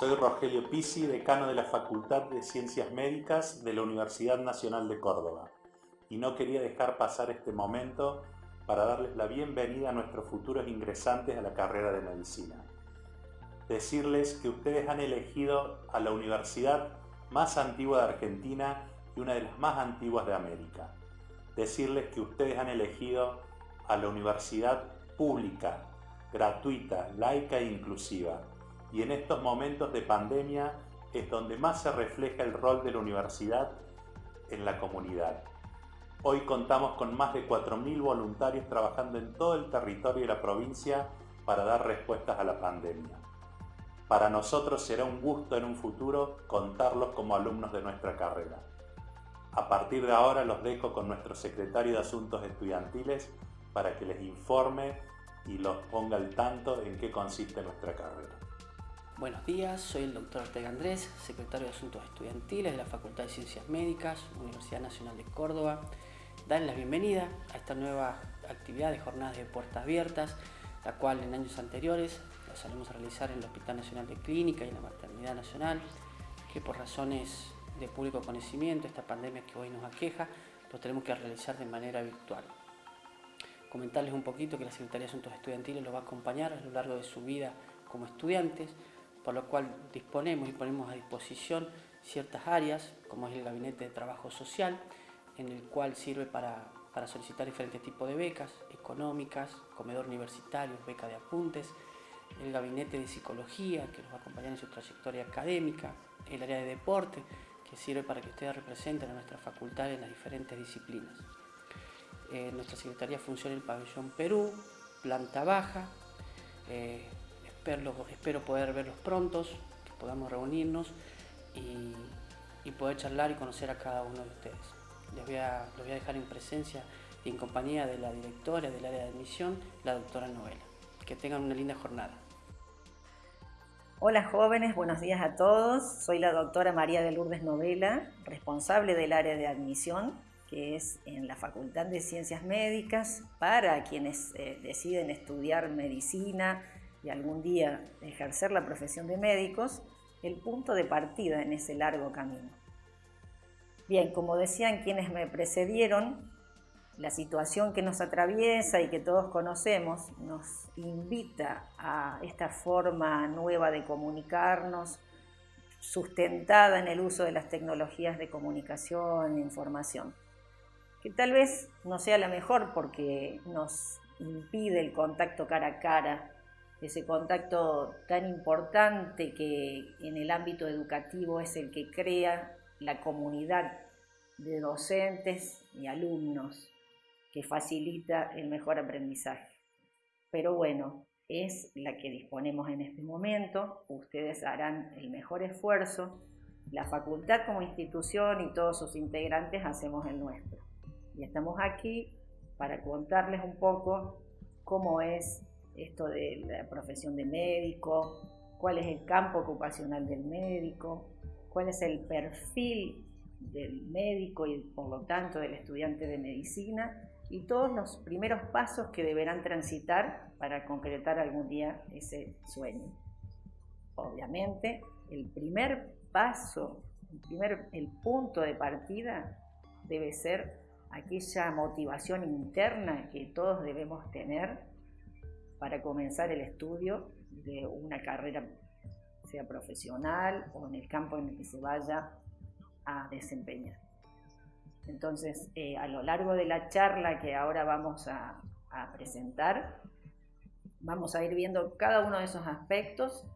Soy Rogelio Pisi, decano de la Facultad de Ciencias Médicas de la Universidad Nacional de Córdoba. Y no quería dejar pasar este momento para darles la bienvenida a nuestros futuros ingresantes a la carrera de Medicina. Decirles que ustedes han elegido a la universidad más antigua de Argentina y una de las más antiguas de América. Decirles que ustedes han elegido a la universidad pública, gratuita, laica e inclusiva. Y en estos momentos de pandemia es donde más se refleja el rol de la universidad en la comunidad. Hoy contamos con más de 4.000 voluntarios trabajando en todo el territorio de la provincia para dar respuestas a la pandemia. Para nosotros será un gusto en un futuro contarlos como alumnos de nuestra carrera. A partir de ahora los dejo con nuestro secretario de Asuntos Estudiantiles para que les informe y los ponga al tanto en qué consiste nuestra carrera. Buenos días, soy el doctor Ortega Andrés, secretario de Asuntos Estudiantiles de la Facultad de Ciencias Médicas, Universidad Nacional de Córdoba. Dan la bienvenida a esta nueva actividad de jornadas de puertas abiertas, la cual en años anteriores la solemos realizar en el Hospital Nacional de Clínica y en la Maternidad Nacional, que por razones de público conocimiento, esta pandemia que hoy nos aqueja, lo tenemos que realizar de manera virtual comentarles un poquito que la Secretaría de Asuntos Estudiantiles los va a acompañar a lo largo de su vida como estudiantes, por lo cual disponemos y ponemos a disposición ciertas áreas, como es el Gabinete de Trabajo Social, en el cual sirve para, solicitar diferentes tipos de becas económicas, comedor universitario, beca de apuntes, el Gabinete de Psicología, que los va a acompañar en su trayectoria académica, el área de deporte, que sirve para que ustedes representen a nuestra facultad en las diferentes disciplinas nuestra secretaría funciona en el pabellón Perú, planta baja. Eh, espero, espero, poder verlos prontos, que podamos reunirnos y, poder charlar y conocer a cada uno de ustedes. Les voy, a, voy a dejar en presencia y en compañía de la directora del área de admisión, la doctora Novela. Que tengan una linda jornada. Hola jóvenes, buenos días a todos. Soy la doctora María de Lourdes Novela, responsable del área de admisión que es en la Facultad de Ciencias Médicas, para quienes eh, deciden estudiar medicina y algún día ejercer la profesión de médicos, el punto de partida en ese largo camino. Bien, como decían quienes me precedieron, la situación que nos atraviesa y que todos conocemos nos invita a esta forma nueva de comunicarnos, sustentada en el uso de las tecnologías de comunicación e información que tal vez no sea la mejor porque nos impide el contacto cara a cara, ese contacto tan importante que en el ámbito educativo es el que crea la comunidad de docentes y alumnos que facilita el mejor aprendizaje. Pero bueno, es la que disponemos en este momento, ustedes harán el mejor esfuerzo, la facultad como institución y todos sus integrantes hacemos el nuestro. Y estamos aquí para contarles un poco cómo es esto de la profesión de médico, cuál es el campo ocupacional del médico, cuál es el perfil del médico y por lo tanto del estudiante de medicina y todos los primeros pasos que deberán transitar para concretar algún día ese sueño. Obviamente, el primer paso, el, primer, el punto de partida debe ser aquella motivación interna que todos debemos tener para comenzar el estudio de una carrera, sea profesional o en el campo en el que se vaya a desempeñar. Entonces, eh, a lo largo de la charla que ahora vamos a, presentar, vamos a ir viendo cada uno de esos aspectos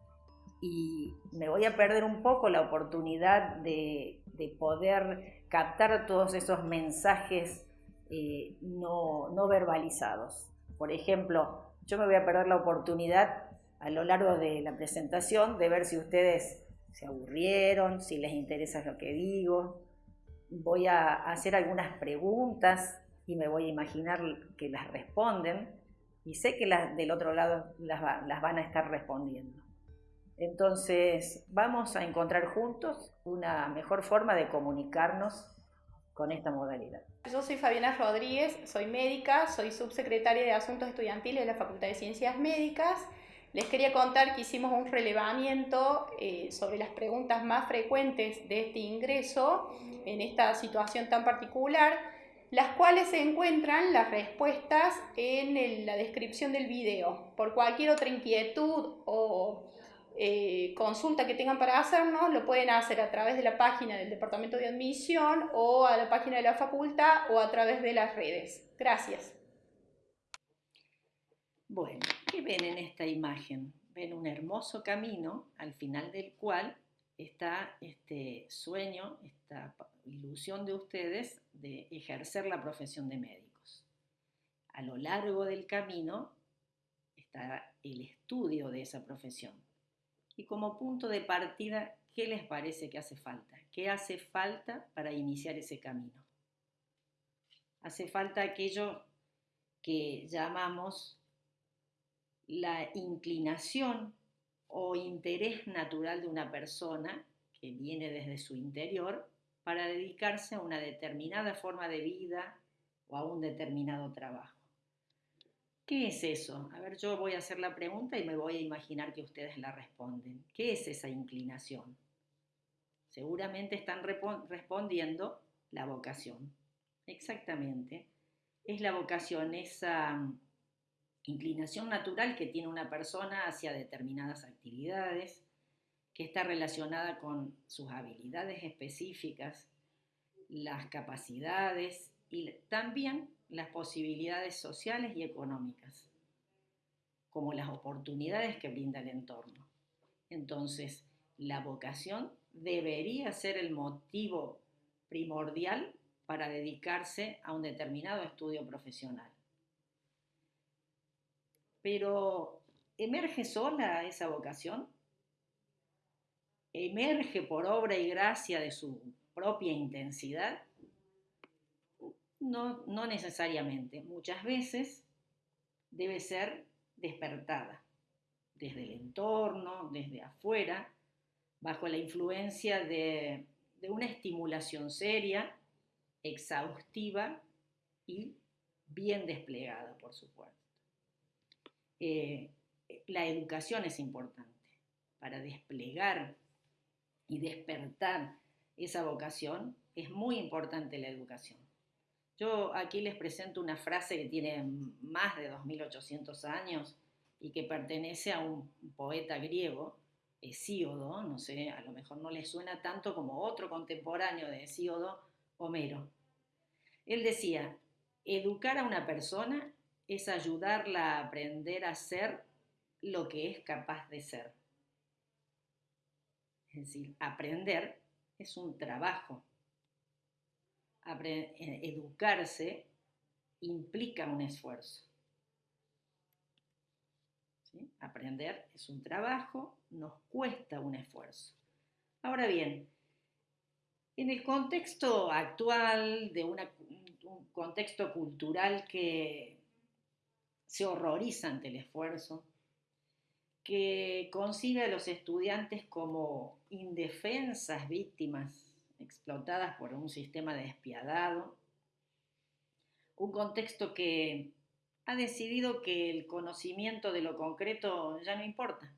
y me voy a perder un poco la oportunidad de, de poder captar todos esos mensajes eh, no, no verbalizados. Por ejemplo, yo me voy a perder la oportunidad a lo largo de la presentación de ver si ustedes se aburrieron, si les interesa lo que digo. Voy a hacer algunas preguntas y me voy a imaginar que las responden y sé que las del otro lado las, las van a estar respondiendo. Entonces, vamos a encontrar juntos una mejor forma de comunicarnos con esta modalidad. Yo soy Fabiana Rodríguez, soy médica, soy subsecretaria de Asuntos Estudiantiles de la Facultad de Ciencias Médicas les quería contar que hicimos un relevamiento eh, sobre las preguntas más frecuentes de este ingreso en esta situación tan particular, las cuales se encuentran las respuestas en la descripción del video. Por cualquier otra inquietud o eh, consulta que tengan para hacernos, lo pueden hacer a través de la página del Departamento de Admisión o a la página de la facultad o a través de las redes. Gracias. Bueno, ¿qué ven en esta imagen? Ven un hermoso camino al final del cual está este sueño, esta ilusión de ustedes de ejercer la profesión de médicos. A lo largo del camino está el estudio de esa profesión y como punto de partida, ¿qué les parece que hace falta? ¿Qué hace falta para iniciar ese camino? Hace falta aquello que llamamos la inclinación o interés natural de una persona que viene desde su interior para dedicarse a una determinada forma de vida o a un determinado trabajo. ¿Qué es eso? A ver, yo voy a hacer la pregunta y me voy a imaginar que ustedes la responden. ¿Qué es esa inclinación? Seguramente están respondiendo la vocación. Exactamente. Es la vocación, esa mm, inclinación natural que tiene una persona hacia determinadas actividades, que está relacionada con sus habilidades específicas, las capacidades y también las posibilidades sociales y económicas, como las oportunidades que brinda el entorno. Entonces, la vocación debería ser el motivo primordial para dedicarse a un determinado estudio profesional. Pero, ¿emerge sola esa vocación? ¿Emerge por obra y gracia de su propia intensidad? No, no necesariamente. Muchas veces debe ser despertada desde el entorno, desde afuera, bajo la influencia de, una estimulación seria, exhaustiva y bien desplegada, por supuesto. Eh, la educación es importante para desplegar y despertar esa vocación. Es muy importante la educación. Yo aquí les presento una frase que tiene más de 2800 años y que pertenece a un poeta griego, Hesíodo, no sé, a lo mejor no les suena tanto como otro contemporáneo de Hesíodo, Homero. Él decía, educar a una persona es ayudarla a aprender a ser lo que es capaz de ser. Es decir, aprender es un trabajo, educarse implica un esfuerzo. Aprender es un trabajo, nos cuesta un esfuerzo. Ahora bien, en el contexto actual, de un contexto cultural que se horroriza ante el esfuerzo, que concibe a los estudiantes como indefensas víctimas explotadas por un sistema despiadado, un contexto que ha decidido que el conocimiento de lo concreto ya no importa.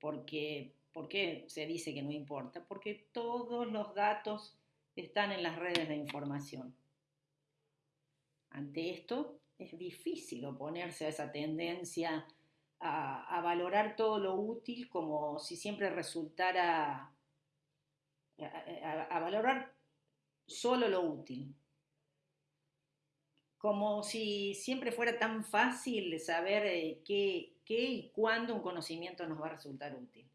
Porque, ¿Por qué se dice que no importa? Porque todos los datos están en las redes de información. Ante esto es difícil oponerse a esa tendencia a, a valorar todo lo útil como si siempre resultara a, valorar solo lo útil. Como si siempre fuera tan fácil saber eh, qué, qué y cuándo un conocimiento nos va a resultar útil.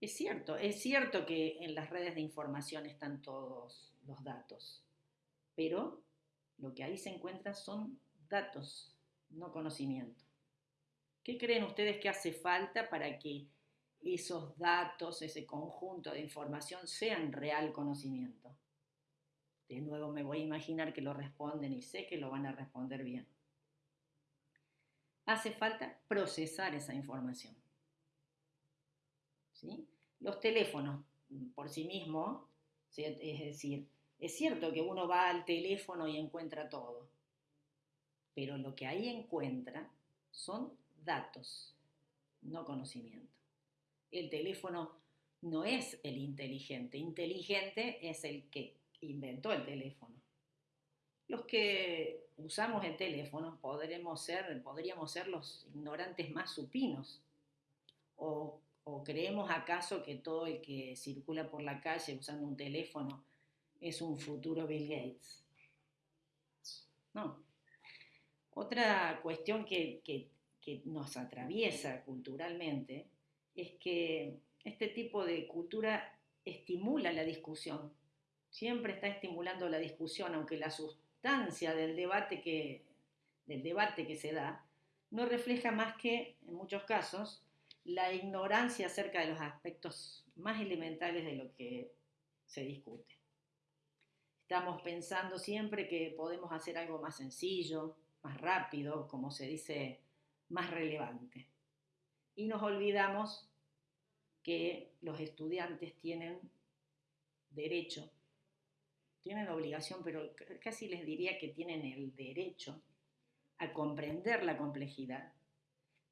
Es cierto, es cierto que en las redes de información están todos los datos, pero lo que ahí se encuentra son datos, no conocimiento. ¿Qué creen ustedes que hace falta para que esos datos, ese conjunto de información sean real conocimiento. De nuevo me voy a imaginar que lo responden y sé que lo van a responder bien. Hace falta procesar esa información. ¿Sí? Los teléfonos por sí mismos, es decir, es cierto que uno va al teléfono y encuentra todo, pero lo que ahí encuentra son datos, no conocimiento. El teléfono no es el inteligente, inteligente es el que inventó el teléfono. Los que usamos el teléfono podremos ser, podríamos ser los ignorantes más supinos. O, ¿O creemos acaso que todo el que circula por la calle usando un teléfono es un futuro Bill Gates? No. Otra cuestión que, que nos atraviesa culturalmente es que este tipo de cultura estimula la discusión, siempre está estimulando la discusión, aunque la sustancia del debate que, del debate que se da no refleja más que, en muchos casos, la ignorancia acerca de los aspectos más elementales de lo que se discute. Estamos pensando siempre que podemos hacer algo más sencillo, más rápido, como se dice, más relevante. Y nos olvidamos que los estudiantes tienen derecho, tienen obligación, pero casi les diría que tienen el derecho a comprender la complejidad,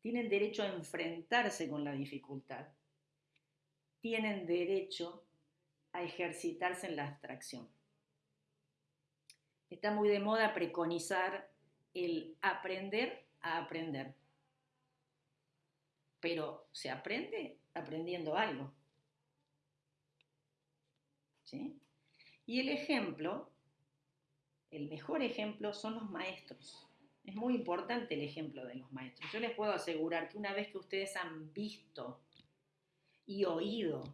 tienen derecho a enfrentarse con la dificultad, tienen derecho a ejercitarse en la abstracción. Está muy de moda preconizar el aprender a aprender, pero se aprende aprendiendo algo. ¿Sí? Y el ejemplo, el mejor ejemplo son los maestros. Es muy importante el ejemplo de los maestros. Yo les puedo asegurar que una vez que ustedes han visto y oído,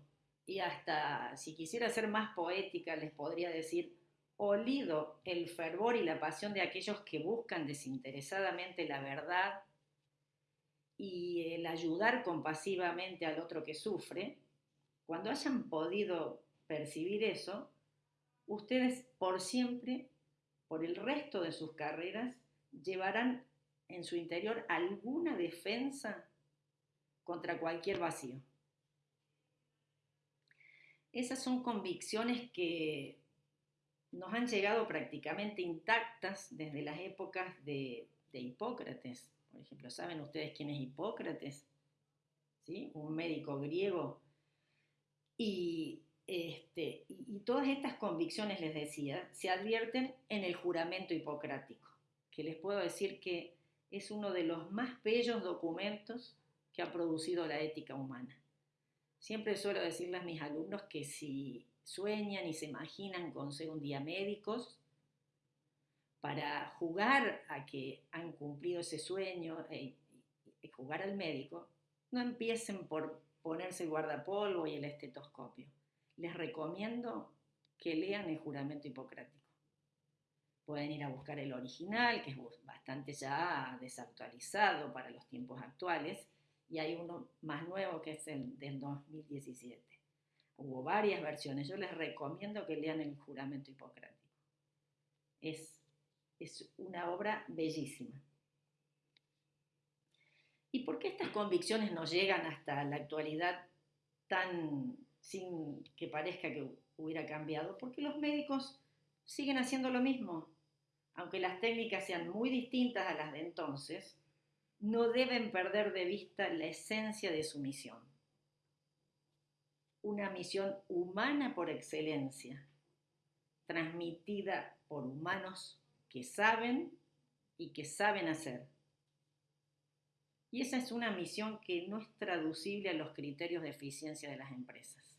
y hasta si quisiera ser más poética, les podría decir, olido el fervor y la pasión de aquellos que buscan desinteresadamente la verdad y el ayudar compasivamente al otro que sufre, cuando hayan podido percibir eso, ustedes por siempre, por el resto de sus carreras, llevarán en su interior alguna defensa contra cualquier vacío. Esas son convicciones que nos han llegado prácticamente intactas desde las épocas de, Hipócrates. Por ejemplo, ¿saben ustedes quién es Hipócrates? ¿Sí? Un médico griego. Y, este, y, todas estas convicciones, les decía, se advierten en el juramento hipocrático, que les puedo decir que es uno de los más bellos documentos que ha producido la ética humana. Siempre suelo decirles a mis alumnos que si sueñan y se imaginan con ser un día médicos, para jugar a que han cumplido ese sueño y e, jugar al médico, no empiecen por ponerse el guardapolvo y el estetoscopio. Les recomiendo que lean el juramento hipocrático. Pueden ir a buscar el original, que es bastante ya desactualizado para los tiempos actuales, y hay uno más nuevo que es el del 2017. Hubo varias versiones. Yo les recomiendo que lean el juramento hipocrático. Es, es una obra bellísima. ¿Y por qué estas convicciones nos llegan hasta la actualidad tan sin que parezca que hubiera cambiado? Porque los médicos siguen haciendo lo mismo. Aunque las técnicas sean muy distintas a las de entonces, no deben perder de vista la esencia de su misión una misión humana por excelencia, transmitida por humanos que saben y que saben hacer. Y esa es una misión que no es traducible a los criterios de eficiencia de las empresas.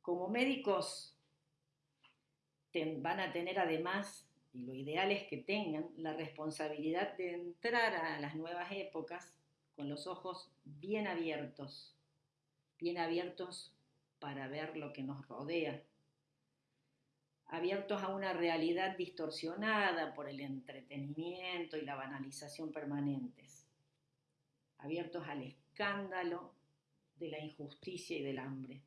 Como médicos van a tener además y lo ideal es que tengan la responsabilidad de entrar a las nuevas épocas con los ojos bien abiertos, bien abiertos para ver lo que nos rodea, abiertos a una realidad distorsionada por el entretenimiento y la banalización permanentes, abiertos al escándalo de la injusticia y del hambre,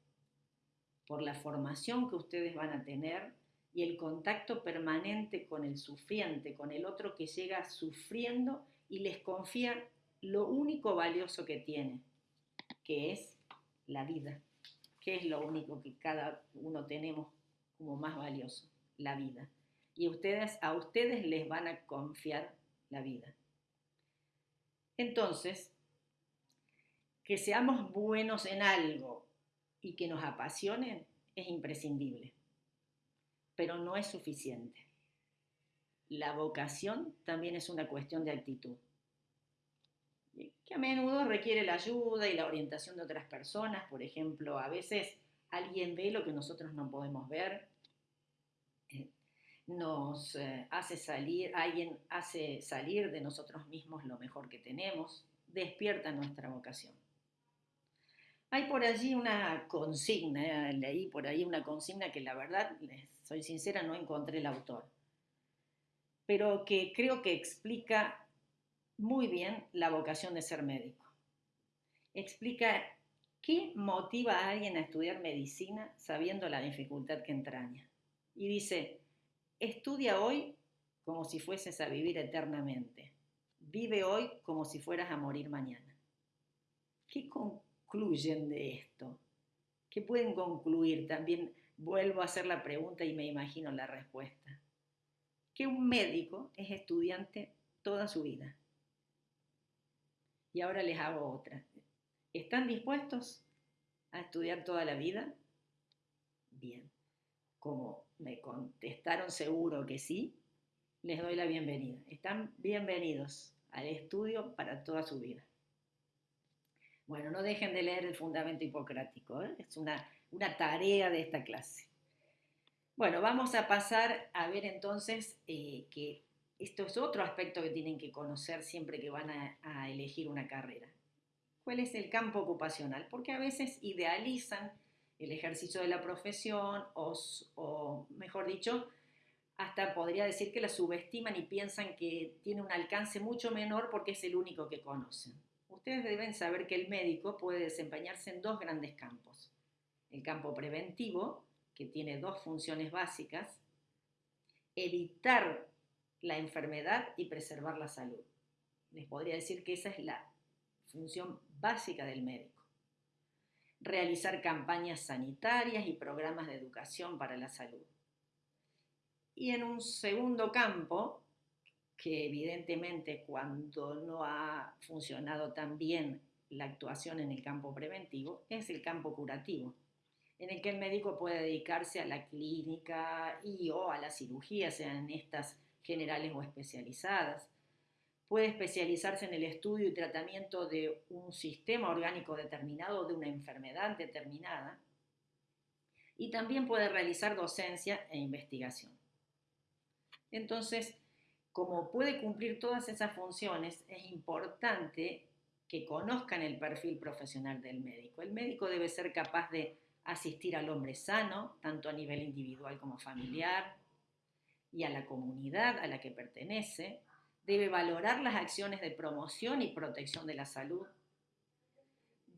por la formación que ustedes van a tener y el contacto permanente con el sufriente, con el otro que llega sufriendo y les confía lo único valioso que tiene, que es la vida, que es lo único que cada uno tenemos como más valioso, la vida. y ustedes, a ustedes les van a confiar la vida. Entonces, que seamos buenos en algo y que nos apasionen es imprescindible, pero no es suficiente. La vocación también es una cuestión de actitud, que a menudo requiere la ayuda y la orientación de otras personas. Por ejemplo, a veces alguien ve lo que nosotros no podemos ver, eh, nos eh, hace salir, alguien hace salir de nosotros mismos lo mejor que tenemos, despierta nuestra vocación. Hay por allí una consigna, eh, leí por ahí una consigna que la verdad, soy sincera, no encontré el autor, pero que creo que explica muy bien la vocación de ser médico. Explica qué motiva a alguien a estudiar medicina sabiendo la dificultad que entraña. Y dice, estudia hoy como si fueses a vivir eternamente. Vive hoy como si fueras a morir mañana. ¿Qué concluyen de esto? ¿Qué pueden concluir? También vuelvo a hacer la pregunta y me imagino la respuesta. Que un médico es estudiante toda su vida. Y ahora les hago otra. ¿Están dispuestos a estudiar toda la vida? Bien. Como me contestaron seguro que sí, les doy la bienvenida. Están bienvenidos al estudio para toda su vida. Bueno, no dejen de leer el fundamento hipocrático, ¿eh? es una, una, tarea de esta clase. Bueno, vamos a pasar a ver entonces eh, que esto es otro aspecto que tienen que conocer siempre que van a, elegir una carrera. ¿Cuál es el campo ocupacional? Porque a veces idealizan el ejercicio de la profesión o, o, mejor dicho, hasta podría decir que la subestiman y piensan que tiene un alcance mucho menor porque es el único que conocen ustedes deben saber que el médico puede desempeñarse en dos grandes campos. El campo preventivo, que tiene dos funciones básicas, evitar la enfermedad y preservar la salud. Les podría decir que esa es la función básica del médico. Realizar campañas sanitarias y programas de educación para la salud. Y en un segundo campo, que evidentemente cuando no ha funcionado tan bien la actuación en el campo preventivo es el campo curativo, en el que el médico puede dedicarse a la clínica y o a la cirugía, sean estas generales o especializadas. Puede especializarse en el estudio y tratamiento de un sistema orgánico determinado, de una enfermedad determinada. Y también puede realizar docencia e investigación. Entonces, como puede cumplir todas esas funciones, es importante que conozcan el perfil profesional del médico. El médico debe ser capaz de asistir al hombre sano, tanto a nivel individual como familiar, y a la comunidad a la que pertenece. Debe valorar las acciones de promoción y protección de la salud.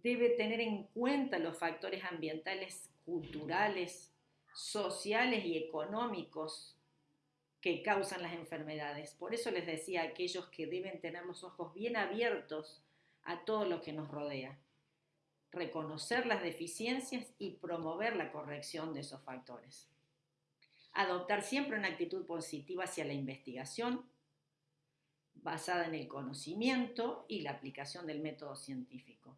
Debe tener en cuenta los factores ambientales, culturales, sociales y económicos que causan las enfermedades. Por eso les decía a aquellos que deben tener los ojos bien abiertos a todo lo que nos rodea, reconocer las deficiencias y promover la corrección de esos factores. Adoptar siempre una actitud positiva hacia la investigación, basada en el conocimiento y la aplicación del método científico.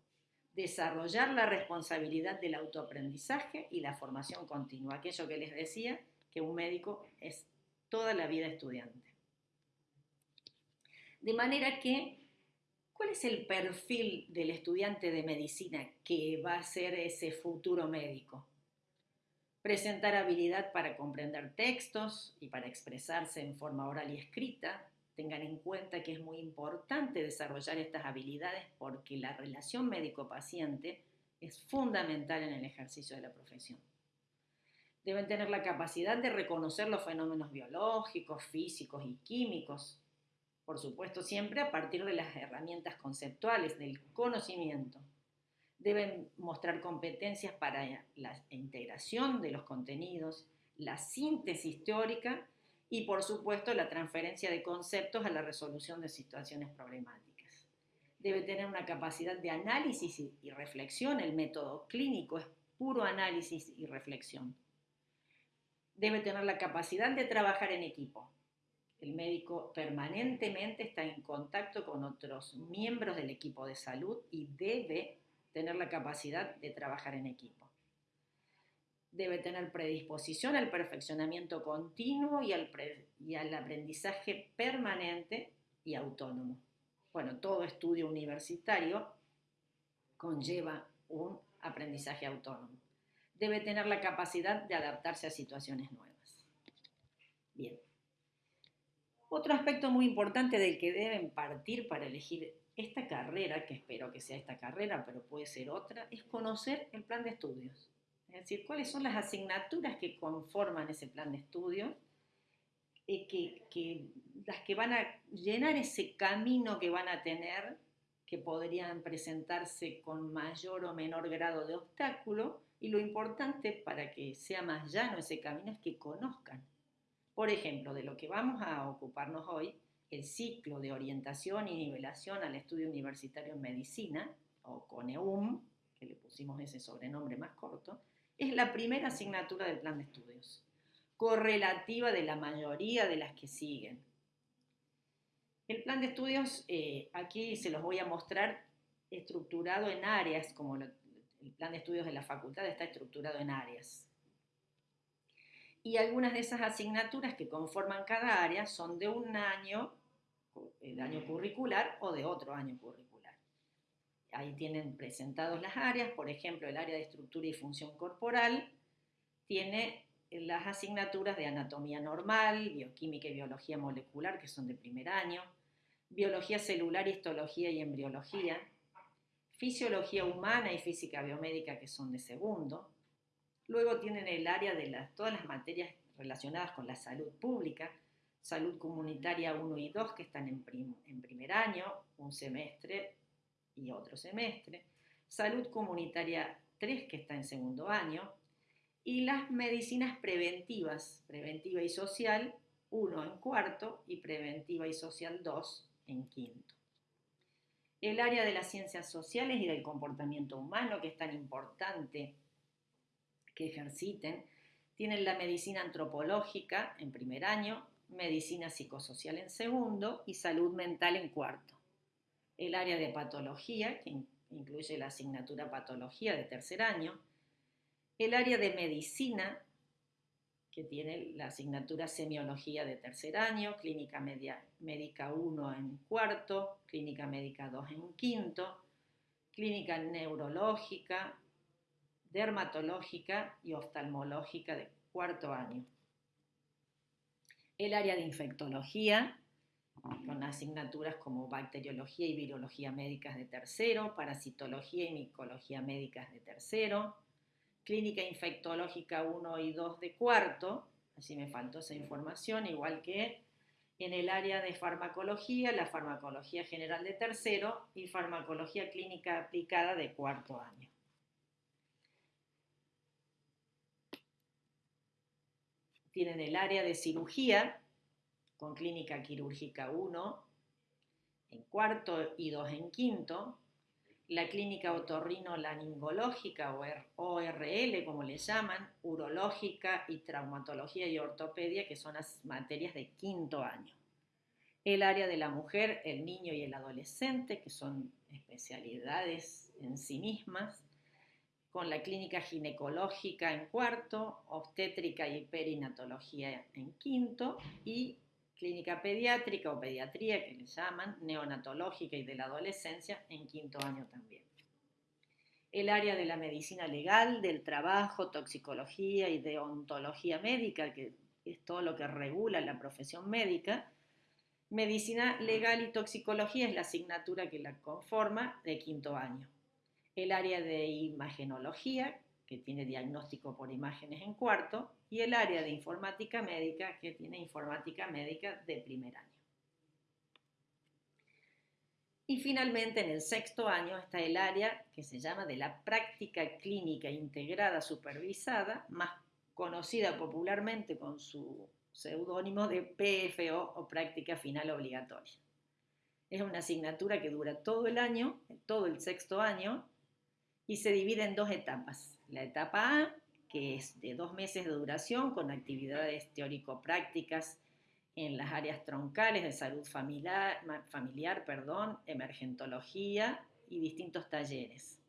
Desarrollar la responsabilidad del autoaprendizaje y la formación continua. Aquello que les decía, que un médico es toda la vida estudiante. De manera que, ¿cuál es el perfil del estudiante de medicina que va a ser ese futuro médico? Presentar habilidad para comprender textos y para expresarse en forma oral y escrita. Tengan en cuenta que es muy importante desarrollar estas habilidades porque la relación médico-paciente es fundamental en el ejercicio de la profesión deben tener la capacidad de reconocer los fenómenos biológicos, físicos y químicos, por supuesto siempre a partir de las herramientas conceptuales del conocimiento. Deben mostrar competencias para la integración de los contenidos, la síntesis teórica y por supuesto la transferencia de conceptos a la resolución de situaciones problemáticas. Debe tener una capacidad de análisis y reflexión, el método clínico es puro análisis y reflexión Debe tener la capacidad de trabajar en equipo. El médico permanentemente está en contacto con otros miembros del equipo de salud y debe tener la capacidad de trabajar en equipo. Debe tener predisposición al perfeccionamiento continuo y al, aprendizaje permanente y autónomo. Bueno, todo estudio universitario conlleva un aprendizaje autónomo. Debe tener la capacidad de adaptarse a situaciones nuevas. Bien. Otro aspecto muy importante del que deben partir para elegir esta carrera, que espero que sea esta carrera, pero puede ser otra, es conocer el plan de estudios. Es decir, cuáles son las asignaturas que conforman ese plan de estudios, eh, que, las que van a llenar ese camino que van a tener, que podrían presentarse con mayor o menor grado de obstáculo, y lo importante para que sea más llano ese camino es que conozcan. Por ejemplo, de lo que vamos a ocuparnos hoy, el ciclo de orientación y nivelación al estudio universitario en medicina, o CONEUM, que le pusimos ese sobrenombre más corto, es la primera asignatura del plan de estudios, correlativa de la mayoría de las que siguen. El plan de estudios, eh, aquí se los voy a mostrar estructurado en áreas, como el plan de estudios de la facultad está estructurado en áreas. Y algunas de esas asignaturas que conforman cada área son de un año, el año curricular, o de otro año curricular. Ahí tienen presentados las áreas, por ejemplo, el área de estructura y función corporal tiene las asignaturas de anatomía normal, bioquímica y biología molecular, que son de primer año, biología celular, histología y embriología, fisiología humana y física biomédica, que son de segundo. Luego tienen el área de las, todas las materias relacionadas con la salud pública, salud comunitaria 1 y 2, que están en, primer año, un semestre y otro semestre, salud comunitaria 3 que está en segundo año, y las medicinas preventivas, preventiva y social 1 en cuarto y preventiva y social 2 en quinto. El área de las ciencias sociales y del comportamiento humano, que es tan importante que ejerciten, tienen la medicina antropológica en primer año, medicina psicosocial en segundo y salud mental en cuarto el área de patología, que incluye la asignatura patología de tercer año, el área de medicina, que tiene la asignatura semiología de tercer año, clínica médica 1 en cuarto, clínica médica 2 en quinto, clínica neurológica, dermatológica y oftalmológica de cuarto año. El área de infectología, con asignaturas como bacteriología y virología médicas de tercero, parasitología y micología médicas de tercero, clínica infectológica 1 y 2 de cuarto, así me faltó esa información, igual que en el área de farmacología, la farmacología general de tercero y farmacología clínica aplicada de cuarto año. Tienen el área de cirugía, con clínica quirúrgica 1 en cuarto y 2 en quinto, la clínica otorrino-laningológica o ORL, como le llaman, urológica y traumatología y ortopedia, que son las materias de quinto año. El área de la mujer, el niño y el adolescente, que son especialidades en sí mismas, con la clínica ginecológica en cuarto, obstétrica y perinatología en quinto y clínica pediátrica o pediatría que le llaman, neonatológica y de la adolescencia en quinto año también. El área de la medicina legal, del trabajo, toxicología y deontología médica, que es todo lo que regula la profesión médica. Medicina legal y toxicología es la asignatura que la conforma de quinto año. El área de imagenología, que tiene diagnóstico por imágenes en cuarto, y el área de informática médica, que tiene informática médica de primer año. Y finalmente, en el sexto año está el área que se llama de la práctica clínica integrada supervisada, más conocida popularmente con su seudónimo de PFO o práctica final obligatoria. Es una asignatura que dura todo el año, todo el sexto año, y se divide en dos etapas. La etapa A, que es de dos meses de duración con actividades teórico-prácticas en las áreas troncales de salud familiar, familiar perdón, emergentología y distintos talleres.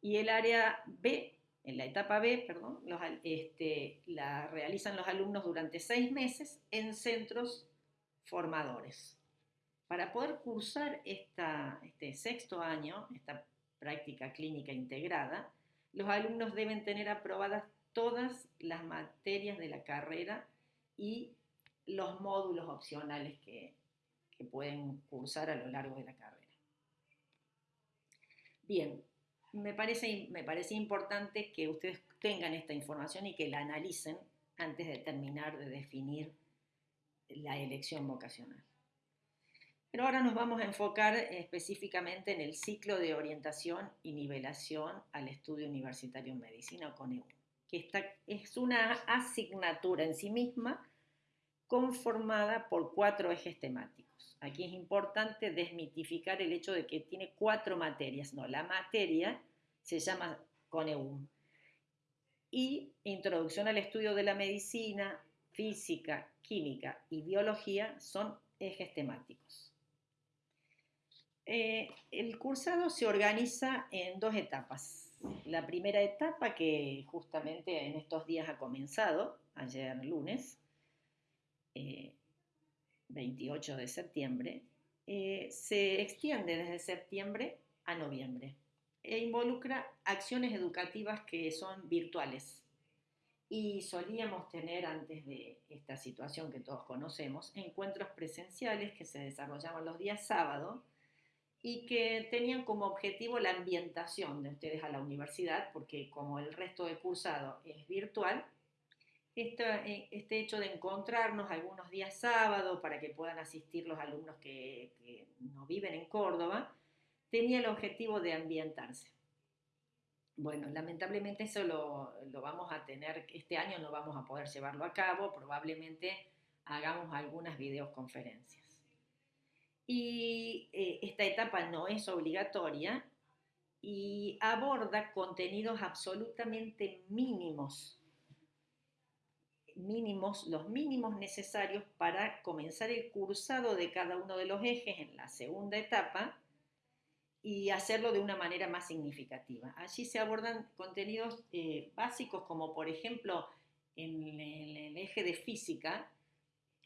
Y el área B, en la etapa B, perdón, este, la realizan los alumnos durante seis meses en centros formadores. Para poder cursar este sexto año, esta práctica clínica integrada, los alumnos deben tener aprobadas todas las materias de la carrera y los módulos opcionales que, pueden cursar a lo largo de la carrera. Bien, me parece, me parece importante que ustedes tengan esta información y que la analicen antes de terminar de definir la elección vocacional. Pero ahora nos vamos a enfocar específicamente en el ciclo de orientación y nivelación al estudio universitario en medicina o CONEU, que es una asignatura en sí misma conformada por cuatro ejes temáticos. Aquí es importante desmitificar el hecho de que tiene cuatro materias. No, la materia se llama CONEUM. Y introducción al estudio de la medicina, física, química y biología son ejes temáticos. Eh, el cursado se organiza en dos etapas. La primera etapa, que justamente en estos días ha comenzado, ayer lunes, 28 eh, de septiembre, eh, se extiende desde septiembre a noviembre e involucra acciones educativas que son virtuales. Y solíamos tener antes de esta situación que todos conocemos, encuentros presenciales que se desarrollaban los días sábado y que tenían como objetivo la ambientación de ustedes a la universidad, porque como el resto del cursado es virtual, eh, este hecho de encontrarnos algunos días sábado para que puedan asistir los alumnos que, no viven en Córdoba, tenía el objetivo de ambientarse. Bueno, lamentablemente eso lo, lo, vamos a tener, este año no vamos a poder llevarlo a cabo, probablemente hagamos algunas videoconferencias y eh, esta etapa no es obligatoria y aborda contenidos absolutamente mínimos, mínimos, los mínimos necesarios para comenzar el cursado de cada uno de los ejes en la segunda etapa y hacerlo de una manera más significativa. Allí se abordan contenidos eh, básicos como por ejemplo en el eje de física,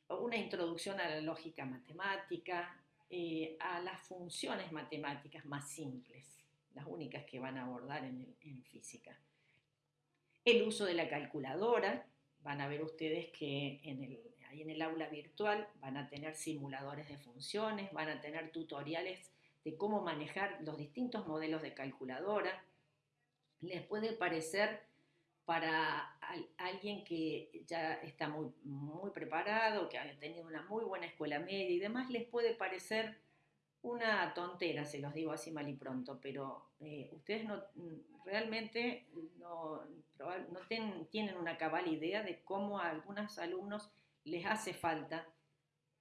una introducción a la lógica matemática, eh, a las funciones matemáticas más simples, las únicas que van a abordar en, física. El uso de la calculadora, van a ver ustedes que ahí en el aula virtual van a tener simuladores de funciones, van a tener tutoriales de cómo manejar los distintos modelos de calculadora. Les puede parecer para alguien que ya está muy, muy preparado, que ha tenido una muy buena escuela media y demás, les puede parecer una tontera, se los digo así mal y pronto, pero eh, ustedes no, realmente no, no tienen una cabal idea de cómo a algunos alumnos les hace falta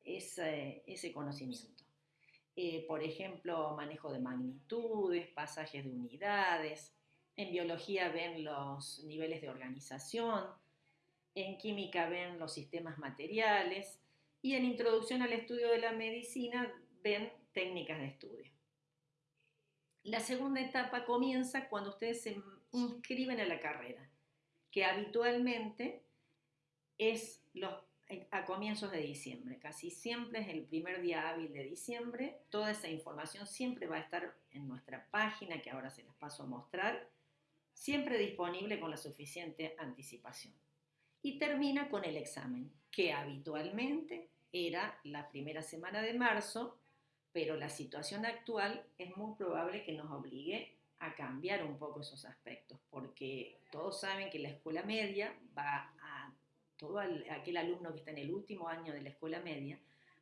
ese, ese conocimiento. Eh, por ejemplo, manejo de magnitudes, pasajes de unidades, en biología ven los niveles de organización, en química ven los sistemas materiales y en introducción al estudio de la medicina ven técnicas de estudio. La segunda etapa comienza cuando ustedes se inscriben a la carrera, que habitualmente es a comienzos de diciembre, casi siempre es el primer día hábil de diciembre, toda esa información siempre va a estar en nuestra página que ahora se las paso a mostrar siempre disponible con la suficiente anticipación. Y termina con el examen, que habitualmente era la primera semana de marzo, pero la situación actual es muy probable que nos obligue a cambiar un poco esos aspectos, porque todos saben que la escuela media va a, todo aquel alumno que está en el último año de la escuela media,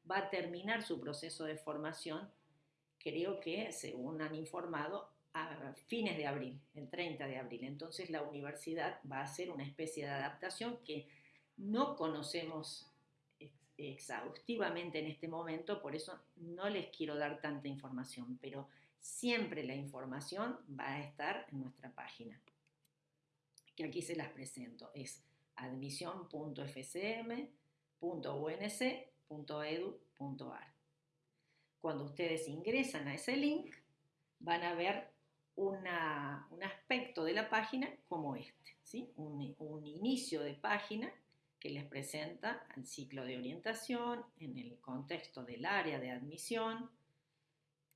va a terminar su proceso de formación, creo que, según han informado, a fines de abril, el 30 de abril. Entonces la universidad va a hacer una especie de adaptación que no conocemos exhaustivamente en este momento, por eso no les quiero dar tanta información, pero siempre la información va a estar en nuestra página. que aquí se las presento. Es admisión.fcm.unc.edu.ar. Cuando ustedes ingresan a ese link, van a ver un aspecto de la página como este, un, inicio de página que les presenta el ciclo de orientación en el contexto del área de admisión.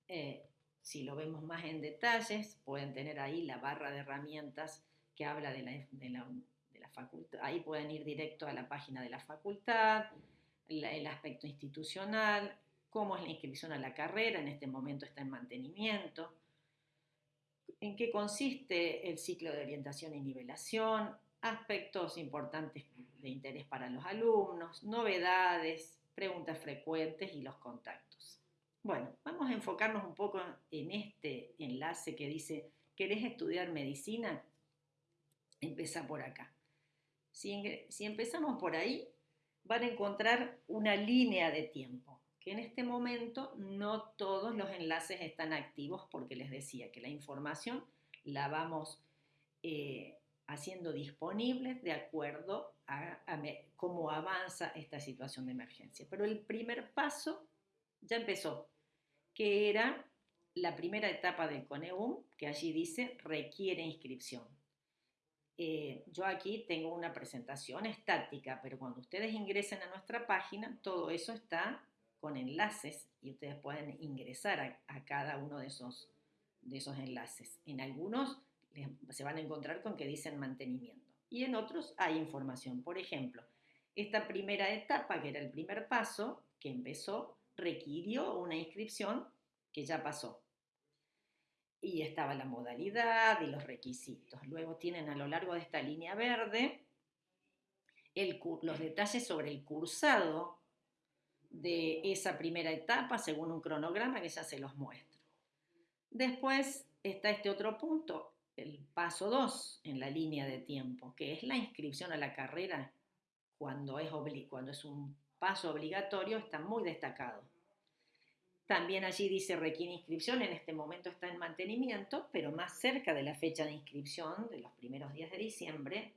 Eh, si lo vemos más en detalles, pueden tener ahí la barra de herramientas que habla de la, de la, de la facultad. Ahí pueden ir directo a la página de la facultad, el aspecto institucional, cómo es la inscripción a la carrera, en este momento está en mantenimiento, en qué consiste el ciclo de orientación y nivelación, aspectos importantes de interés para los alumnos, novedades, preguntas frecuentes y los contactos. Bueno, vamos a enfocarnos un poco en este enlace que dice, ¿querés estudiar medicina? Empieza por acá. Si, si empezamos por ahí, van a encontrar una línea de tiempo en este momento no todos los enlaces están activos porque les decía que la información la vamos eh, haciendo disponible de acuerdo a, cómo avanza esta situación de emergencia. Pero el primer paso ya empezó, que era la primera etapa del CONEUM, que allí dice requiere inscripción. Eh, yo aquí tengo una presentación estática, pero cuando ustedes ingresen a nuestra página, todo eso está con enlaces y ustedes pueden ingresar a, cada uno de esos, de esos enlaces. En algunos se van a encontrar con que dicen mantenimiento y en otros hay información. Por ejemplo, esta primera etapa, que era el primer paso, que empezó, requirió una inscripción que ya pasó. Y estaba la modalidad y los requisitos. Luego tienen a lo largo de esta línea verde los detalles sobre el cursado de esa primera etapa según un cronograma que ya se los muestro. Después está este otro punto, el paso 2 en la línea de tiempo, que es la inscripción a la carrera cuando es, cuando es un paso obligatorio, está muy destacado. También allí dice requiere inscripción, en este momento está en mantenimiento, pero más cerca de la fecha de inscripción, de los primeros días de diciembre,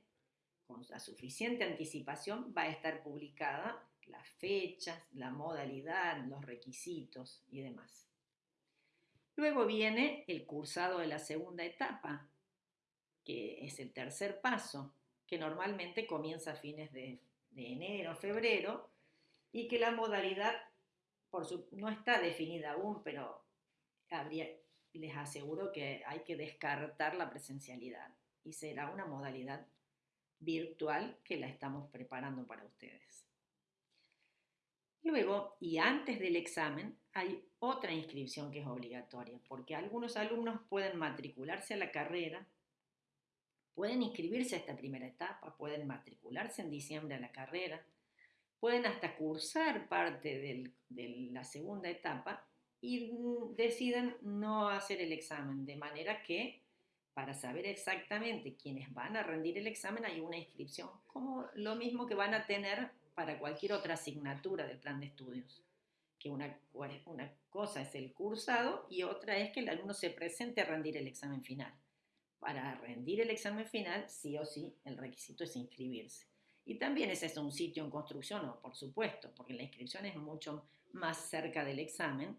con la suficiente anticipación, va a estar publicada las fechas, la modalidad, los requisitos y demás. Luego viene el cursado de la segunda etapa, que es el tercer paso, que normalmente comienza a fines de, enero, febrero, y que la modalidad no está definida aún, pero les aseguro que hay que descartar la presencialidad y será una modalidad virtual que la estamos preparando para ustedes. Luego, y antes del examen, hay otra inscripción que es obligatoria, porque algunos alumnos pueden matricularse a la carrera, pueden inscribirse a esta primera etapa, pueden matricularse en diciembre a la carrera, pueden hasta cursar parte de la segunda etapa y deciden no hacer el examen, de manera que para saber exactamente quiénes van a rendir el examen hay una inscripción, como lo mismo que van a tener para cualquier otra asignatura del plan de estudios. Que una, una cosa es el cursado y otra es que el alumno se presente a rendir el examen final. Para rendir el examen final, sí o sí, el requisito es inscribirse. Y también ese es un sitio en construcción, no, por supuesto, porque la inscripción es mucho más cerca del examen,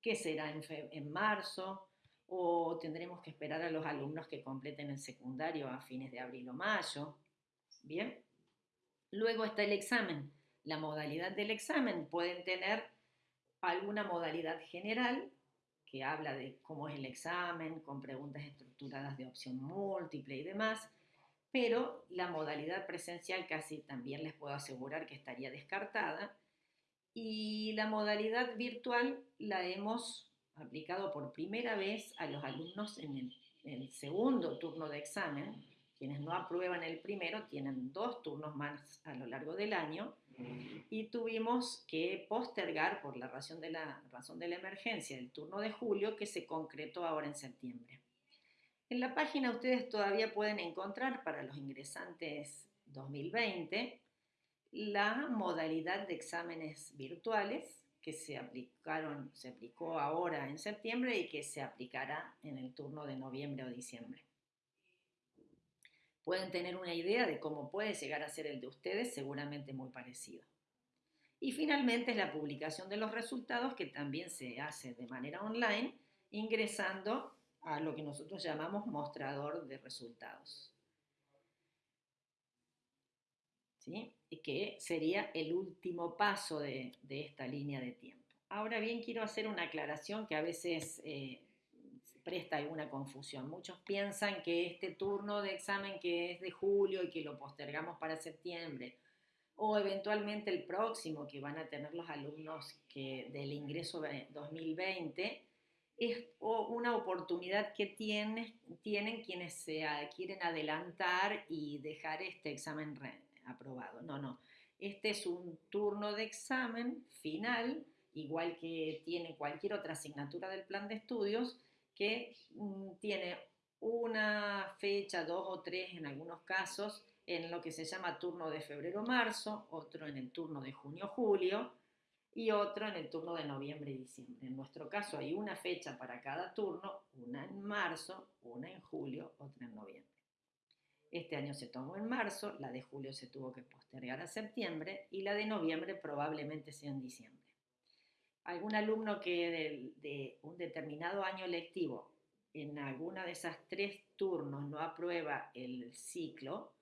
que será en, en marzo, o tendremos que esperar a los alumnos que completen el secundario a fines de abril o mayo. Bien, Luego está el examen. La modalidad del examen pueden tener alguna modalidad general que habla de cómo es el examen, con preguntas estructuradas de opción múltiple y demás, pero la modalidad presencial casi también les puedo asegurar que estaría descartada y la modalidad virtual la hemos aplicado por primera vez a los alumnos en el, en el segundo turno de examen, quienes no aprueban el primero tienen dos turnos más a lo largo del año y tuvimos que postergar por la razón de la, razón de la emergencia el turno de julio que se concretó ahora en septiembre. En la página ustedes todavía pueden encontrar para los ingresantes 2020 la modalidad de exámenes virtuales que se aplicaron, se aplicó ahora en septiembre y que se aplicará en el turno de noviembre o diciembre. Pueden tener una idea de cómo puede llegar a ser el de ustedes, seguramente muy parecido. Y finalmente es la publicación de los resultados que también se hace de manera online ingresando a lo que nosotros llamamos mostrador de resultados. ¿Sí? Y que sería el último paso de, esta línea de tiempo. Ahora bien, quiero hacer una aclaración que a veces eh, presta alguna confusión. Muchos piensan que este turno de examen que es de julio y que lo postergamos para septiembre, o eventualmente el próximo que van a tener los alumnos que, del ingreso 2020, es una oportunidad que tienen, tienen quienes se quieren adelantar y dejar este examen aprobado. No, no. Este es un turno de examen final, igual que tiene cualquier otra asignatura del plan de estudios, que mm, tiene una fecha, dos o tres en algunos casos, en lo que se llama turno de febrero-marzo, otro en el turno de junio-julio y otro en el turno de noviembre y diciembre. En nuestro caso hay una fecha para cada turno, una en marzo, una en julio, otra en noviembre. Este año se tomó en marzo, la de julio se tuvo que postergar a septiembre y la de noviembre probablemente sea en diciembre. Algún alumno que de, un determinado año lectivo en alguna de esas tres turnos no aprueba el ciclo,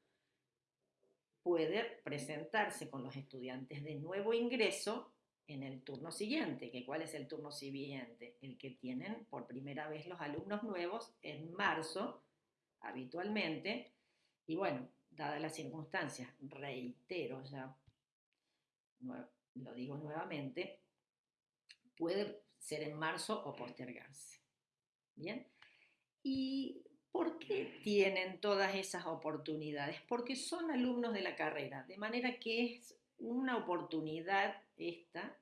puede presentarse con los estudiantes de nuevo ingreso en el turno siguiente, que cuál es el turno siguiente, el que tienen por primera vez los alumnos nuevos en marzo, habitualmente, y bueno, dadas las circunstancias, reitero ya, lo digo nuevamente, puede ser en marzo o postergarse. Bien, y ¿Por qué tienen todas esas oportunidades? Porque son alumnos de la carrera, de manera que es una oportunidad esta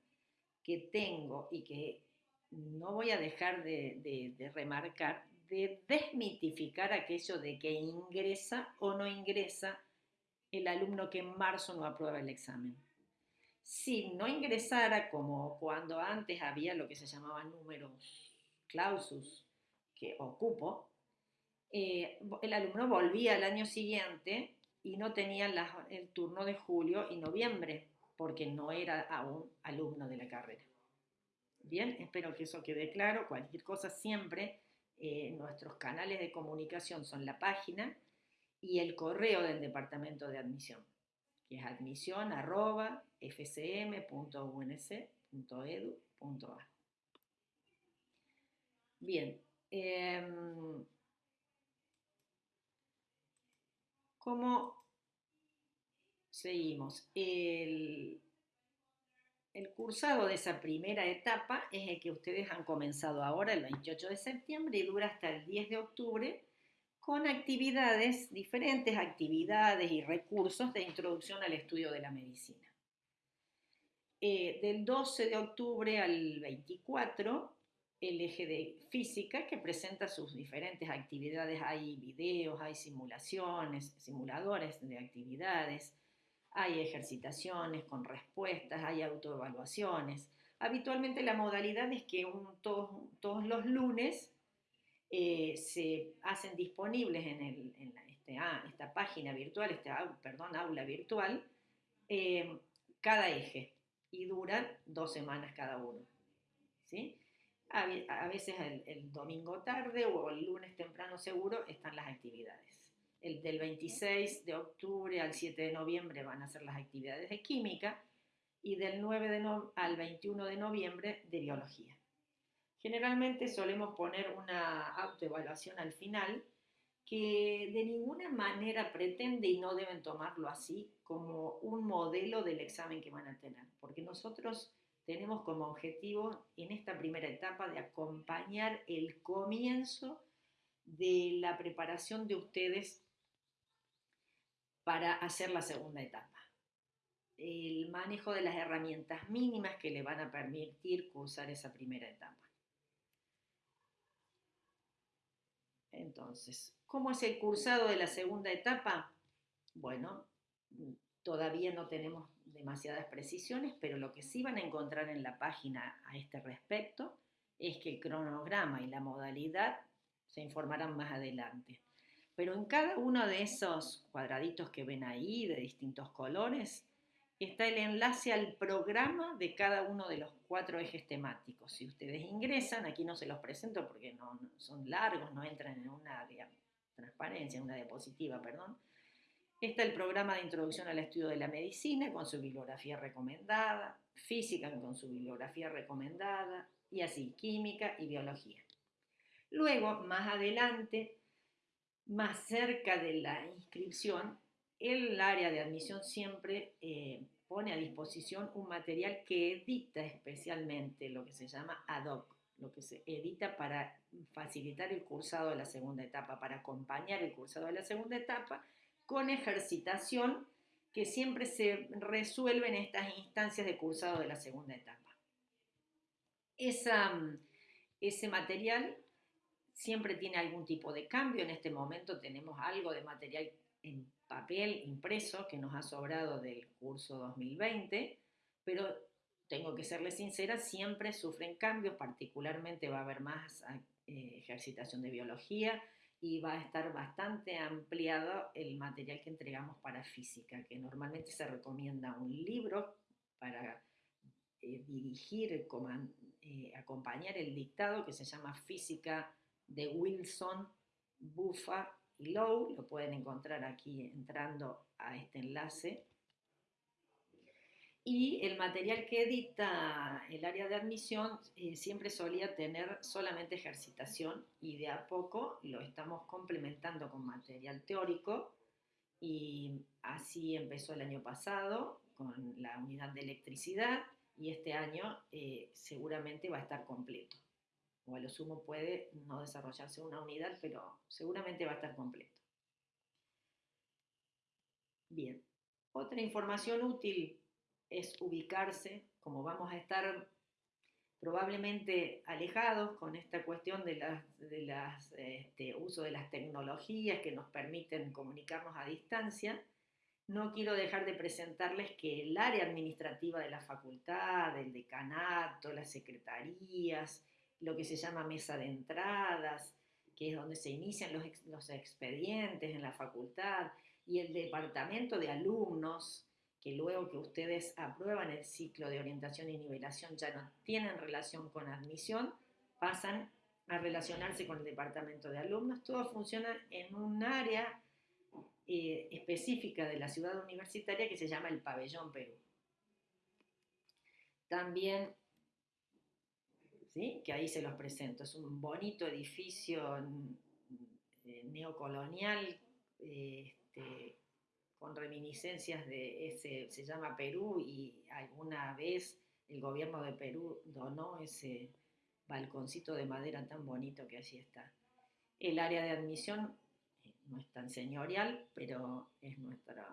que tengo y que no voy a dejar de, remarcar, de desmitificar aquello de que ingresa o no ingresa el alumno que en marzo no aprueba el examen. Si no ingresara como cuando antes había lo que se llamaba números clausus que ocupo, eh, el alumno volvía al año siguiente y no tenía el turno de julio y noviembre, porque no era aún alumno de la carrera. Bien, espero que eso quede claro. Cualquier cosa siempre, eh, nuestros canales de comunicación son la página y el correo del departamento de admisión, que es admisión.fcm.unc.edu.a. Bien, em, ¿Cómo seguimos? El, cursado de esa primera etapa es el que ustedes han comenzado ahora, el 28 de septiembre, y dura hasta el 10 de octubre, con actividades, diferentes actividades y recursos de introducción al estudio de la medicina. Eh, del 12 de octubre al 24 el eje de física que presenta sus diferentes actividades. Hay videos, hay simulaciones, simuladores de actividades, hay ejercitaciones con respuestas, hay autoevaluaciones. Habitualmente la modalidad es que todos, los lunes eh, se hacen disponibles en, este, ah, esta página virtual, este, perdón, aula virtual, eh, cada eje y duran dos semanas cada uno. ¿sí? A, veces el, domingo tarde o el lunes temprano seguro están las actividades. El del 26 de octubre al 7 de noviembre van a ser las actividades de química y del 9 de al 21 de noviembre de biología. Generalmente solemos poner una autoevaluación al final que de ninguna manera pretende y no deben tomarlo así como un modelo del examen que van a tener, porque nosotros tenemos como objetivo en esta primera etapa de acompañar el comienzo de la preparación de ustedes para hacer la segunda etapa. El manejo de las herramientas mínimas que le van a permitir cursar esa primera etapa. Entonces, ¿cómo es el cursado de la segunda etapa? Bueno, todavía no tenemos demasiadas precisiones, pero lo que sí van a encontrar en la página a este respecto es que el cronograma y la modalidad se informarán más adelante. Pero en cada uno de esos cuadraditos que ven ahí, de distintos colores, está el enlace al programa de cada uno de los cuatro ejes temáticos. Si ustedes ingresan, aquí no se los presento porque no, son largos, no entran en una transparencia, en una diapositiva, perdón. Está el programa de introducción al estudio de la medicina con su bibliografía recomendada, física con su bibliografía recomendada, y así, química y biología. Luego, más adelante, más cerca de la inscripción, el área de admisión siempre eh, pone a disposición un material que edita especialmente lo que se llama ad hoc, lo que se edita para facilitar el cursado de la segunda etapa, para acompañar el cursado de la segunda etapa con ejercitación que siempre se resuelve en estas instancias de cursado de la segunda etapa. Esa, ese material siempre tiene algún tipo de cambio. En este momento tenemos algo de material en papel impreso que nos ha sobrado del curso 2020, pero tengo que serles sincera, siempre sufren cambios, particularmente va a haber más eh, ejercitación de biología y va a estar bastante ampliado el material que entregamos para física, que normalmente se recomienda un libro para eh, dirigir, eh, acompañar el dictado que se llama Física de Wilson, Buffa y Lowe, lo pueden encontrar aquí entrando a este enlace. Y el material que edita el área de admisión eh, siempre solía tener solamente ejercitación y de a poco lo estamos complementando con material teórico y así empezó el año pasado con la unidad de electricidad y este año eh, seguramente va a estar completo o a lo sumo puede no desarrollarse una unidad, pero seguramente va a estar completo. Bien, otra información útil es ubicarse, como vamos a estar probablemente alejados con esta cuestión de las, de este, uso de las tecnologías que nos permiten comunicarnos a distancia, no quiero dejar de presentarles que el área administrativa de la facultad, el decanato, las secretarías, lo que se llama mesa de entradas, que es donde se inician los, expedientes en la facultad, y el departamento de alumnos, que luego que ustedes aprueban el ciclo de orientación y nivelación ya no tienen relación con admisión, pasan a relacionarse con el departamento de alumnos. Todo funciona en un área eh, específica de la ciudad universitaria que se llama el Pabellón Perú. También que ahí se los presento. Es un bonito edificio eh, neocolonial este, con reminiscencias de ese, se llama Perú y alguna vez el gobierno de Perú donó ese balconcito de madera tan bonito que allí está. El área de admisión eh, no es tan señorial, pero es nuestro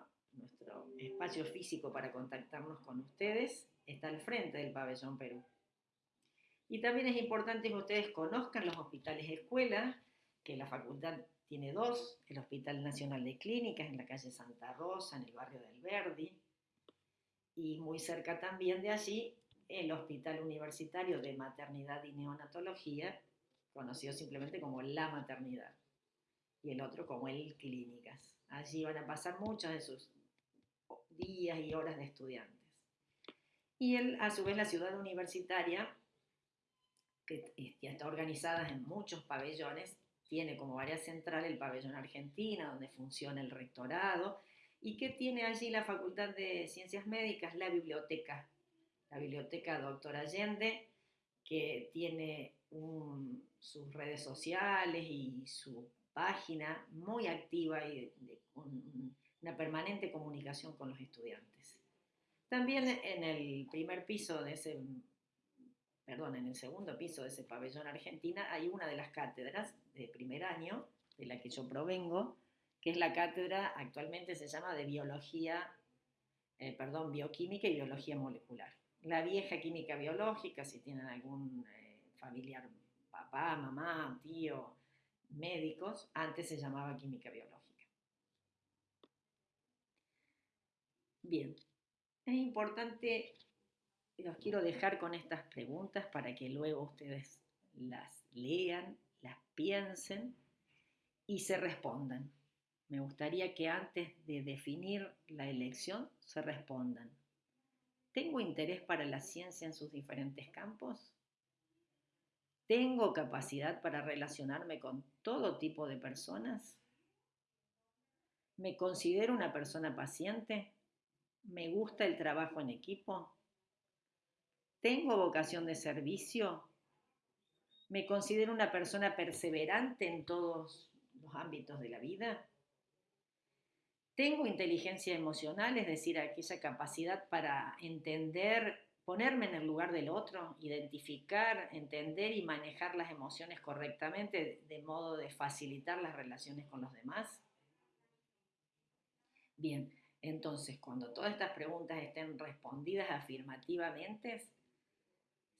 espacio físico para contactarnos con ustedes. Está al frente del pabellón Perú. Y también es importante que ustedes conozcan los hospitales escuelas, que la facultad tiene dos, el Hospital Nacional de Clínicas en la calle Santa Rosa, en el barrio del Verdi, y muy cerca también de allí el Hospital Universitario de Maternidad y Neonatología, conocido simplemente como la maternidad, y el otro como el Clínicas. Allí van a pasar muchos de sus días y horas de estudiantes. Y él, a su vez la ciudad universitaria que está organizada en muchos pabellones, tiene como área central el pabellón Argentina, donde funciona el rectorado, y que tiene allí la Facultad de Ciencias Médicas, la biblioteca, la biblioteca Doctor Allende, que tiene sus redes sociales y su página muy activa y una permanente comunicación con los estudiantes. También en el primer piso de ese perdón, en el segundo piso de ese pabellón Argentina hay una de las cátedras de primer año, de la que yo provengo, que es la cátedra, actualmente se llama de biología, eh, perdón, bioquímica y biología molecular. La vieja química biológica, si tienen algún eh, familiar, papá, mamá, tío, médicos, antes se llamaba química biológica. Bien, es importante los quiero dejar con estas preguntas para que luego ustedes las lean, las piensen y se respondan. Me gustaría que antes de definir la elección se respondan. ¿Tengo interés para la ciencia en sus diferentes campos? ¿Tengo capacidad para relacionarme con todo tipo de personas? ¿Me considero una persona paciente? ¿Me gusta el trabajo en equipo? ¿Tengo vocación de servicio? ¿Me considero una persona perseverante en todos los ámbitos de la vida? Tengo inteligencia emocional, es decir, aquella capacidad para entender, ponerme en el lugar del otro, identificar, entender y manejar las emociones correctamente de modo de facilitar las relaciones con los demás. Bien, entonces cuando todas estas preguntas estén respondidas afirmativamente,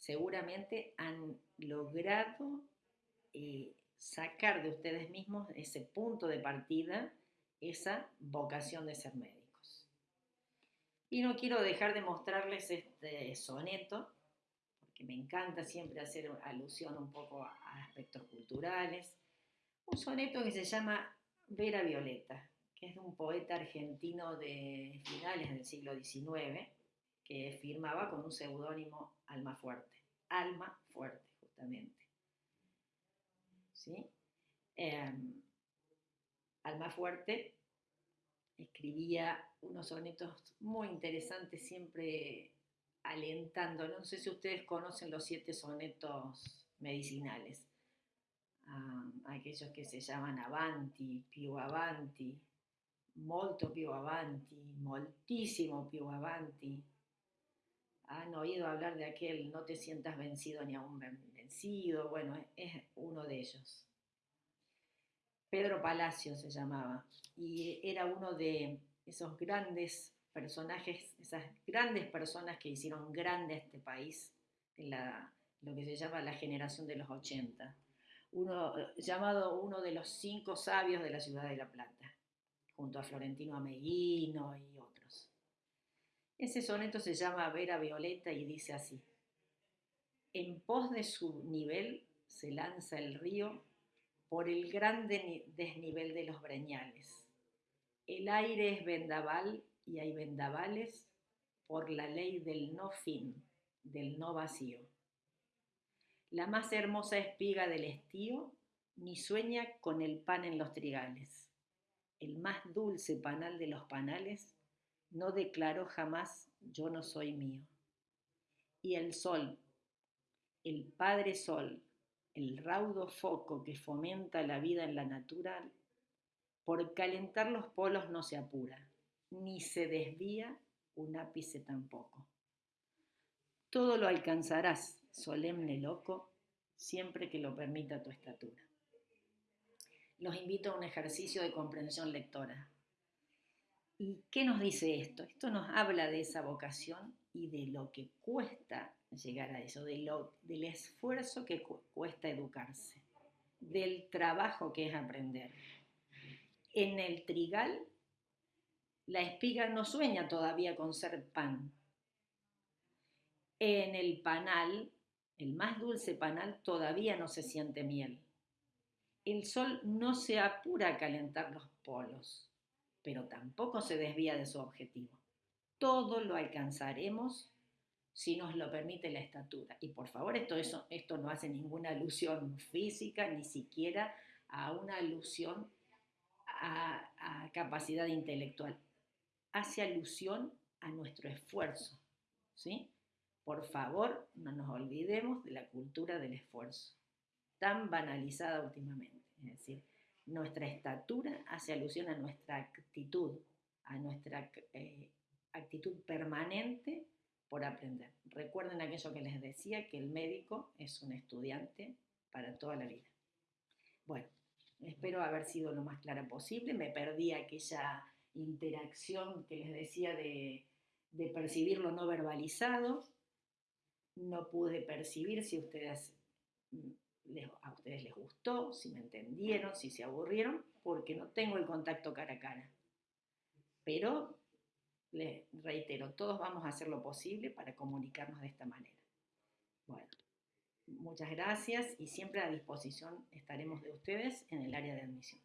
seguramente han logrado eh, sacar de ustedes mismos ese punto de partida esa vocación de ser médicos. Y no quiero dejar de mostrarles este soneto, porque me encanta siempre hacer alusión un poco a aspectos culturales. Un soneto que se llama Vera Violeta, que es de un poeta argentino de finales del siglo XIX, que firmaba con un seudónimo Alma Fuerte. Alma Fuerte, justamente. ¿Sí? Em, Alma Fuerte escribía unos sonetos muy interesantes, siempre alentando. No sé si ustedes conocen los siete sonetos medicinales, aquellos que se llaman Avanti, Più Avanti, Molto più avanti, moltísimo più avanti. Han oído hablar de aquel no te sientas vencido ni aún vencido. Bueno, es uno de ellos. Pedro Palacio se llamaba, y era uno de esos grandes personajes, esas grandes personas que hicieron grande a este país, en la, lo que se llama la generación de los 80, uno, llamado uno de los cinco sabios de la ciudad de La Plata, junto a Florentino Ameguino. Ese soneto se llama Vera Violeta y dice así, en pos de su nivel se lanza el río por el gran desnivel de los breñales. El aire es vendaval y hay vendavales por la ley del no fin, del no vacío. La más hermosa espiga del estío ni sueña con el pan en los trigales. El más dulce panal de los panales no declaró jamás yo no soy mío. Y el sol, el Padre Sol, el raudo foco que fomenta la vida en la natural, por calentar los polos no se apura, ni se desvía un ápice tampoco. Todo lo alcanzarás, solemne loco, siempre que lo permita tu estatura. Los invito a un ejercicio de comprensión lectora. ¿Y qué nos dice esto? Esto nos habla de esa vocación y de lo que cuesta llegar a eso, del esfuerzo que cuesta educarse, del trabajo que es aprender. En el trigal, la espiga no sueña todavía con ser pan. En el panal, el más dulce panal, todavía no se siente miel. El sol no se apura a calentar los polos, pero tampoco se desvía de su objetivo. Todo lo alcanzaremos si nos lo permite la estatura. Y por favor, esto, no hace ninguna alusión física, ni siquiera a una alusión a, a capacidad intelectual. Hace alusión a nuestro esfuerzo. ¿sí? Por favor, no nos olvidemos de la cultura del esfuerzo, tan banalizada últimamente. Es decir, nuestra estatura hace alusión a nuestra actitud, a nuestra eh, actitud permanente por aprender. Recuerden aquello que les decía, que el médico es un estudiante para toda la vida. Bueno, espero haber sido lo más clara posible. Me perdí aquella interacción que les decía de, percibir lo no verbalizado. No pude percibir si ustedes, a ustedes les gustó, si me entendieron, si se aburrieron, porque no tengo el contacto cara a cara. Pero les reitero, todos vamos a hacer lo posible para comunicarnos de esta manera. Bueno, muchas gracias y siempre a disposición estaremos de ustedes en el área de admisión.